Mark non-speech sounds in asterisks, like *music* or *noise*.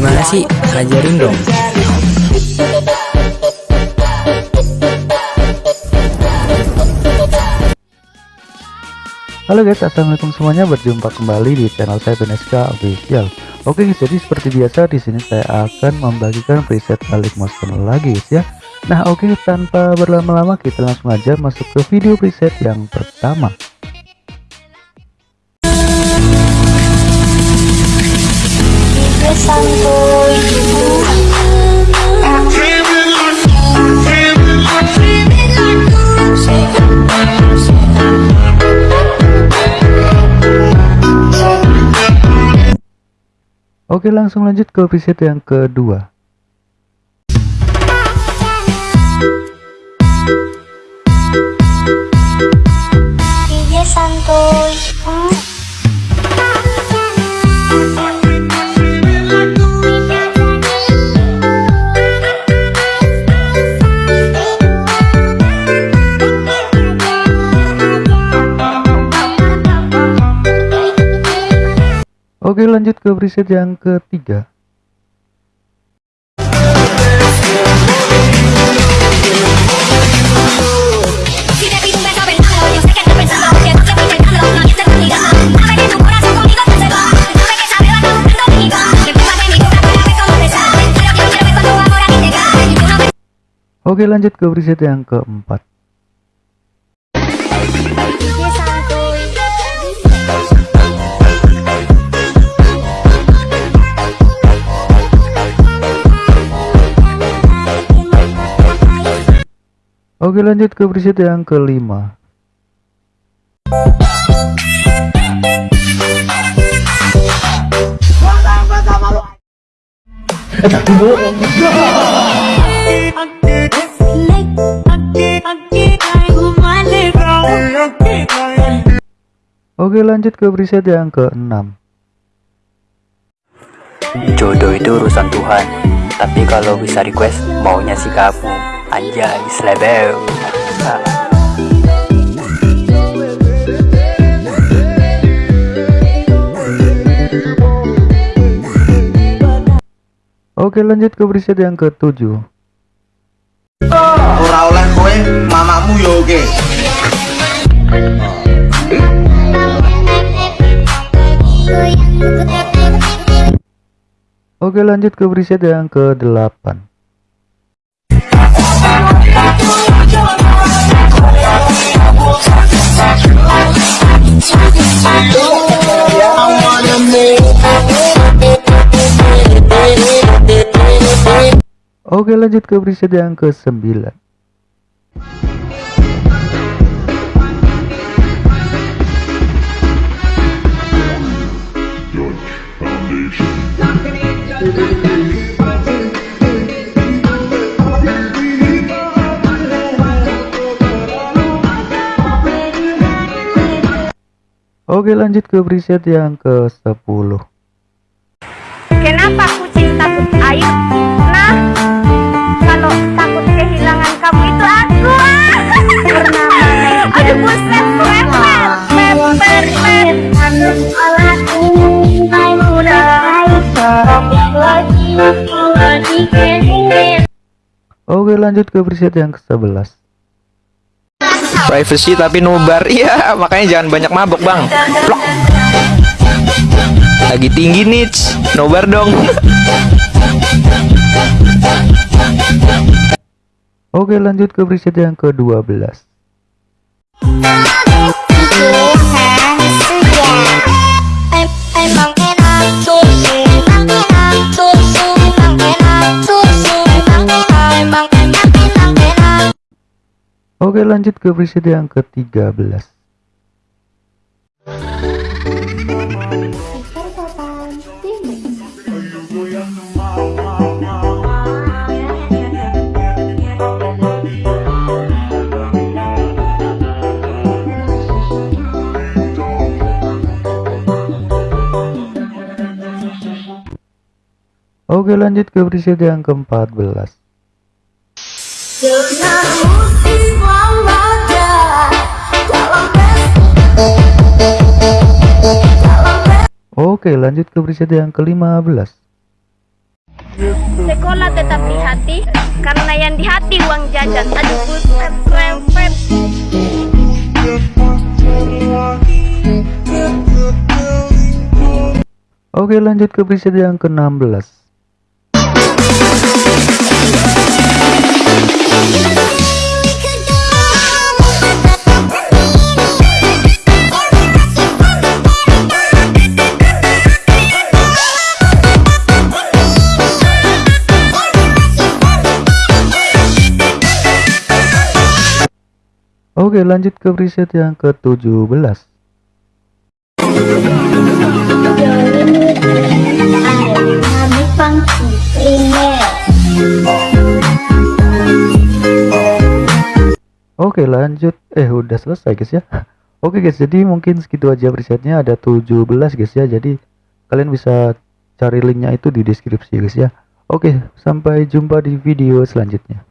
Gimana sih? Ajarin dong. Halo guys, assalamualaikum semuanya. Berjumpa kembali di channel saya Beneska Official. Oke guys, jadi seperti biasa di sini saya akan membagikan preset balik motion lagi guys ya. Nah oke, tanpa berlama-lama kita langsung aja masuk ke video preset yang pertama. Oke langsung lanjut ke preset yang kedua Oke lanjut ke preset yang ketiga. Oke lanjut ke preset yang keempat Oke lanjut ke preset yang kelima. Oke lanjut ke preset yang keenam. Jodoh itu urusan Tuhan. Tapi kalau bisa request maunya si kamu Anjay slebeu Oke lanjut ke preset yang ketujuh. Ora oleh kowe mamamu yo oke. Oke lanjut ke preset yang ke-8 Oke lanjut ke preset yang ke-9 Oke lanjut ke preset yang ke-10 Kenapa kucing takut air? Nah, kalau takut kehilangan kamu itu aku. *laughs* Aduh buset, Oke lanjut ke preset yang ke-11 Privacy tapi nubar *laughs* Iya makanya jangan banyak mabok bang. Plok. Lagi tinggi nih Nobar dong. Oke lanjut ke preset yang ke-12 Oke lanjut ke preset yang ke-13 Oke lanjut ke preset yang ke-14 Oke lanjut ke preset yang ke-15 Sekolah tetap di hati Karena yang di hati uang jajan. Aduh buset rempet Oke lanjut ke preset yang ke-16 Oke lanjut ke preset yang ke-17 Oke lanjut. Eh udah selesai guys ya. *laughs* Oke guys jadi mungkin segitu aja presetnya. Ada 17 guys ya. Jadi kalian bisa cari linknya itu di deskripsi guys ya. Oke sampai jumpa di video selanjutnya